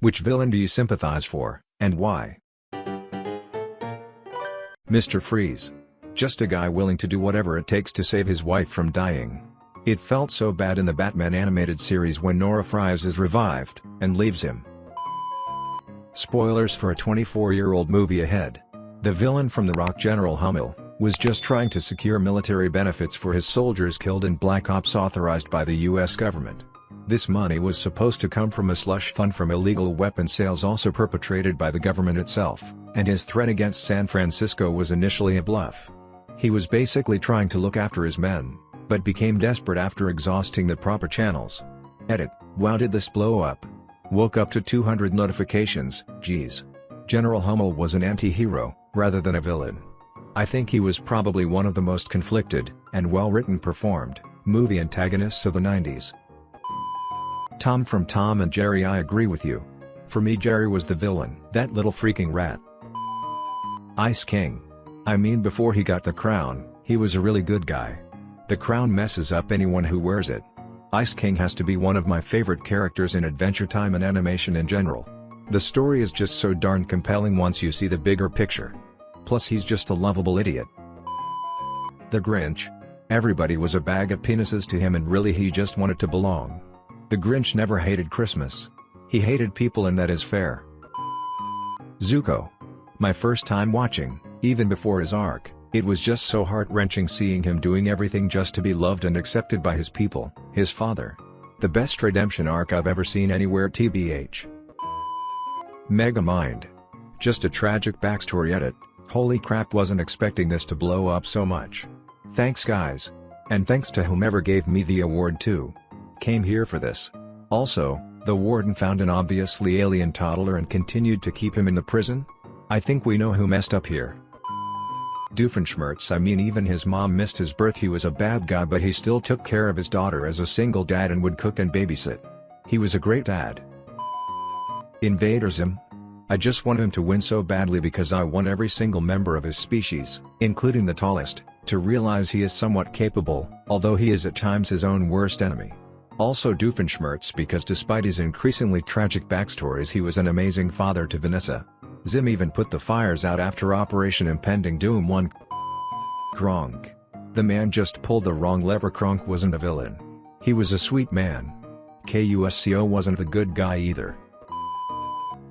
Which villain do you sympathize for, and why? Mr. Freeze. Just a guy willing to do whatever it takes to save his wife from dying. It felt so bad in the Batman animated series when Nora Fries is revived, and leaves him. Spoilers for a 24-year-old movie ahead. The villain from The Rock General Hummel, was just trying to secure military benefits for his soldiers killed in Black Ops authorized by the US government. This money was supposed to come from a slush fund from illegal weapon sales also perpetrated by the government itself, and his threat against San Francisco was initially a bluff. He was basically trying to look after his men, but became desperate after exhausting the proper channels. Edit, wow did this blow up? Woke up to 200 notifications, geez. General Hummel was an anti-hero, rather than a villain. I think he was probably one of the most conflicted, and well-written performed, movie antagonists of the 90s. Tom from Tom and Jerry I agree with you. For me Jerry was the villain. That little freaking rat. Ice King. I mean before he got the crown, he was a really good guy. The crown messes up anyone who wears it. Ice King has to be one of my favorite characters in Adventure Time and animation in general. The story is just so darn compelling once you see the bigger picture. Plus he's just a lovable idiot. The Grinch. Everybody was a bag of penises to him and really he just wanted to belong. The Grinch never hated Christmas. He hated people and that is fair. Zuko. My first time watching, even before his arc, it was just so heart-wrenching seeing him doing everything just to be loved and accepted by his people, his father. The best redemption arc I've ever seen anywhere tbh. Megamind. Just a tragic backstory edit, Holy crap wasn't expecting this to blow up so much. Thanks guys. And thanks to whomever gave me the award too. Came here for this. Also, the warden found an obviously alien toddler and continued to keep him in the prison? I think we know who messed up here. Doofenshmirtz I mean even his mom missed his birth he was a bad guy but he still took care of his daughter as a single dad and would cook and babysit. He was a great dad. Invader Zim, I just want him to win so badly because I want every single member of his species, including the tallest, to realize he is somewhat capable, although he is at times his own worst enemy. Also Doofenshmirtz because despite his increasingly tragic backstories he was an amazing father to Vanessa. Zim even put the fires out after Operation Impending Doom 1. Kronk. The man just pulled the wrong lever Kronk wasn't a villain. He was a sweet man. Kuzco wasn't the good guy either.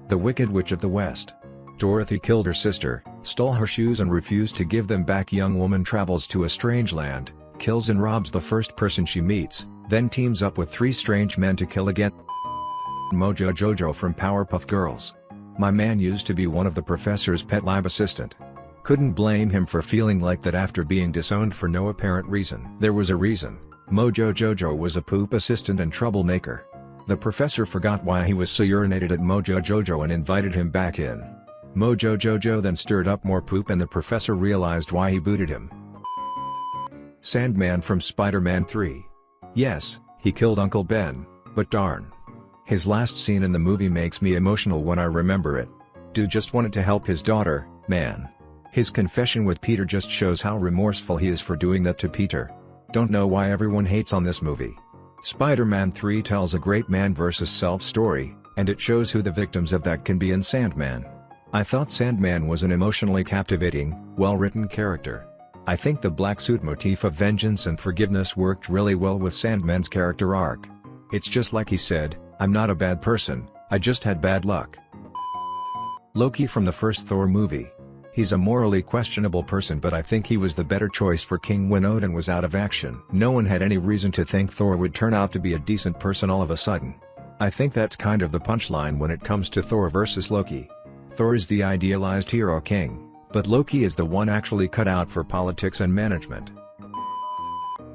The Wicked Witch of the West. Dorothy killed her sister, stole her shoes and refused to give them back young woman travels to a strange land, kills and robs the first person she meets, then teams up with three strange men to kill again. Mojo Jojo from Powerpuff Girls. My man used to be one of the professor's pet lab assistant. Couldn't blame him for feeling like that after being disowned for no apparent reason. There was a reason, Mojo Jojo was a poop assistant and troublemaker. The professor forgot why he was so urinated at Mojo Jojo and invited him back in. Mojo Jojo then stirred up more poop and the professor realized why he booted him. Sandman from Spider-Man 3. Yes, he killed Uncle Ben, but darn. His last scene in the movie makes me emotional when I remember it. Dude just wanted to help his daughter, man. His confession with Peter just shows how remorseful he is for doing that to Peter. Don't know why everyone hates on this movie. Spider-Man 3 tells a great man versus self story, and it shows who the victims of that can be in Sandman. I thought Sandman was an emotionally captivating, well-written character. I think the black suit motif of vengeance and forgiveness worked really well with Sandman's character arc. It's just like he said, I'm not a bad person, I just had bad luck. Loki from the first Thor movie. He's a morally questionable person but I think he was the better choice for King when Odin was out of action. No one had any reason to think Thor would turn out to be a decent person all of a sudden. I think that's kind of the punchline when it comes to Thor versus Loki. Thor is the idealized hero king, but Loki is the one actually cut out for politics and management.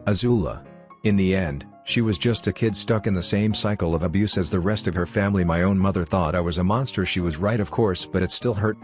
Azula. In the end, she was just a kid stuck in the same cycle of abuse as the rest of her family my own mother thought I was a monster she was right of course but it still hurt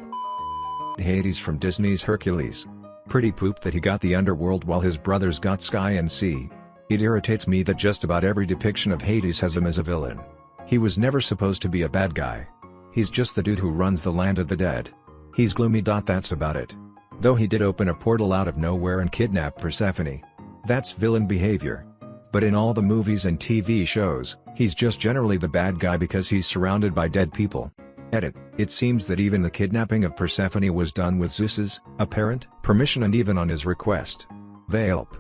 Hades from Disney's Hercules. Pretty poop that he got the underworld while his brothers got sky and sea. It irritates me that just about every depiction of Hades has him as a villain. He was never supposed to be a bad guy. He's just the dude who runs the land of the dead. He's gloomy. That's about it. Though he did open a portal out of nowhere and kidnap Persephone. That's villain behavior. But in all the movies and TV shows, he's just generally the bad guy because he's surrounded by dead people. Edit, it seems that even the kidnapping of Persephone was done with Zeus's apparent permission and even on his request. Velp.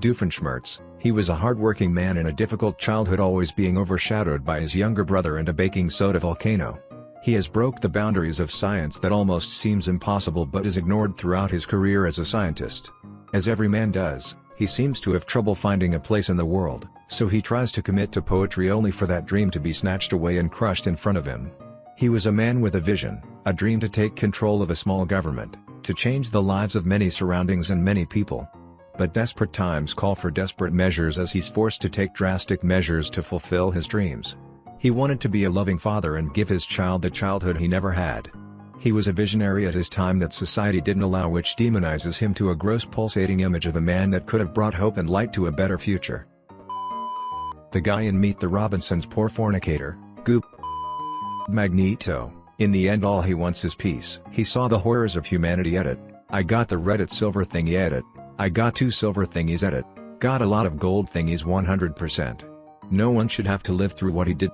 Doofenshmirtz, he was a hard-working man in a difficult childhood always being overshadowed by his younger brother and a baking soda volcano. He has broke the boundaries of science that almost seems impossible but is ignored throughout his career as a scientist. As every man does, he seems to have trouble finding a place in the world, so he tries to commit to poetry only for that dream to be snatched away and crushed in front of him. He was a man with a vision, a dream to take control of a small government, to change the lives of many surroundings and many people. But desperate times call for desperate measures as he's forced to take drastic measures to fulfill his dreams. He wanted to be a loving father and give his child the childhood he never had. He was a visionary at his time that society didn't allow which demonizes him to a gross pulsating image of a man that could have brought hope and light to a better future. The guy in Meet the Robinsons poor fornicator, Goob. Magneto, in the end all he wants is peace. He saw the horrors of humanity edit, I got the Reddit silver thingy edit, I got two silver thingies edit, got a lot of gold thingies 100%. No one should have to live through what he did.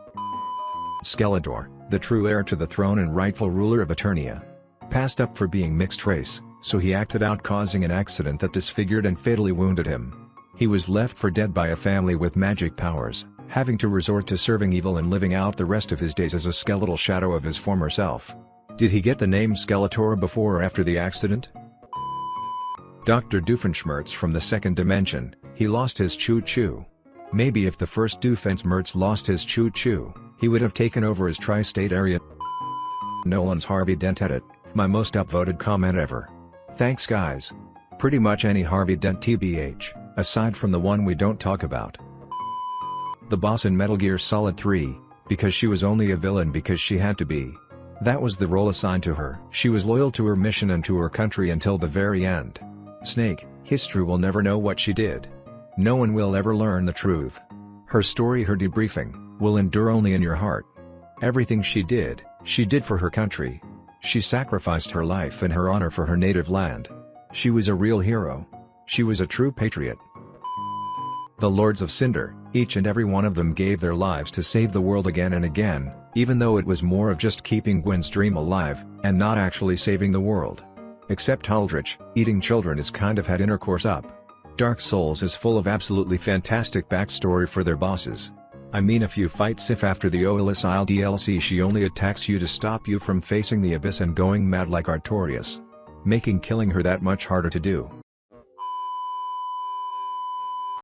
Skeletor, the true heir to the throne and rightful ruler of Eternia. Passed up for being mixed race, so he acted out causing an accident that disfigured and fatally wounded him. He was left for dead by a family with magic powers, having to resort to serving evil and living out the rest of his days as a skeletal shadow of his former self. Did he get the name Skeletor before or after the accident? Dr. Doofenshmirtz from the second dimension, he lost his choo-choo. Maybe if the first Doofenshmirtz lost his choo-choo, he would have taken over his tri-state area. Nolan's Harvey Dent edit, my most upvoted comment ever. Thanks guys. Pretty much any Harvey Dent TBH, aside from the one we don't talk about. The boss in Metal Gear Solid 3, because she was only a villain because she had to be. That was the role assigned to her. She was loyal to her mission and to her country until the very end. Snake, history will never know what she did. No one will ever learn the truth. Her story her debriefing, will endure only in your heart. Everything she did, she did for her country. She sacrificed her life and her honor for her native land. She was a real hero. She was a true patriot. The Lords of Cinder, each and every one of them gave their lives to save the world again and again, even though it was more of just keeping Gwyn's dream alive, and not actually saving the world. Except Aldrich, eating children is kind of had intercourse up. Dark Souls is full of absolutely fantastic backstory for their bosses. I mean if you fight Sif after the Oolacile DLC she only attacks you to stop you from facing the abyss and going mad like Artorias. Making killing her that much harder to do.